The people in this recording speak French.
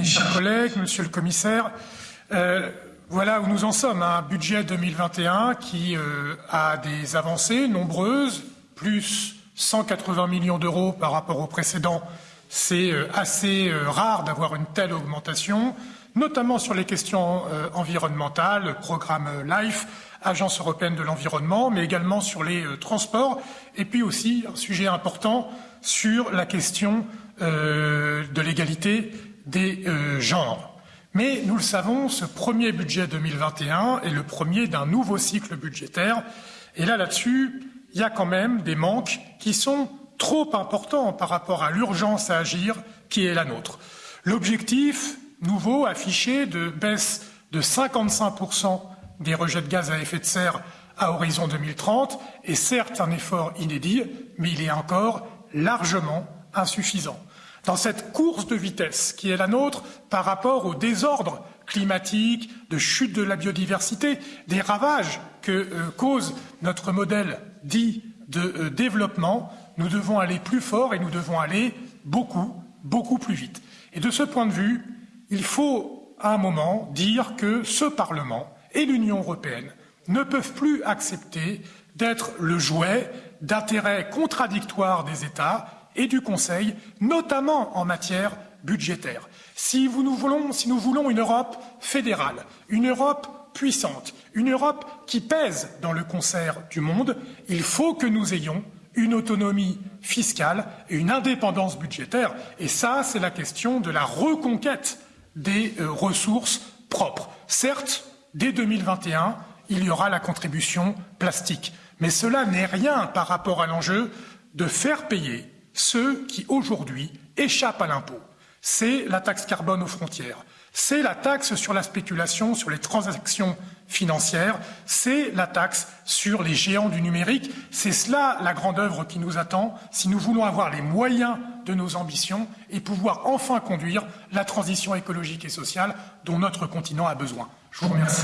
Mes chers collègues, monsieur le commissaire, euh, voilà où nous en sommes. Un budget 2021 qui euh, a des avancées nombreuses, plus 180 millions d'euros par rapport au précédent. C'est euh, assez rare d'avoir une telle augmentation, notamment sur les questions environnementales, programme LIFE, Agence européenne de l'environnement, mais également sur les transports, et puis aussi un sujet important sur la question de l'égalité des euh, genres. Mais nous le savons, ce premier budget 2021 est le premier d'un nouveau cycle budgétaire. Et là, là-dessus, il y a quand même des manques qui sont trop importants par rapport à l'urgence à agir qui est la nôtre. L'objectif nouveau affiché de baisse de 55% des rejets de gaz à effet de serre à horizon 2030 est certes un effort inédit, mais il est encore largement insuffisant dans cette course de vitesse qui est la nôtre par rapport au désordre climatique, de chute de la biodiversité, des ravages que euh, cause notre modèle dit de euh, développement, nous devons aller plus fort et nous devons aller beaucoup, beaucoup plus vite. Et de ce point de vue, il faut à un moment dire que ce Parlement et l'Union européenne ne peuvent plus accepter d'être le jouet d'intérêts contradictoires des États et du Conseil, notamment en matière budgétaire. Si, nous voulons, une Europe fédérale, une Europe puissante, une Europe qui pèse dans le concert du monde, il faut que nous ayons une autonomie fiscale et une indépendance budgétaire. Et ça, c'est la question de la reconquête des euh, ressources propres. Certes, dès 2021, il y aura la contribution plastique. Mais cela n'est rien par rapport à l'enjeu de faire payer ceux qui aujourd'hui échappent à l'impôt. C'est la taxe carbone aux frontières, c'est la taxe sur la spéculation, sur les transactions financières, c'est la taxe sur les géants du numérique. C'est cela la grande œuvre qui nous attend si nous voulons avoir les moyens de nos ambitions et pouvoir enfin conduire la transition écologique et sociale dont notre continent a besoin. Je vous remercie.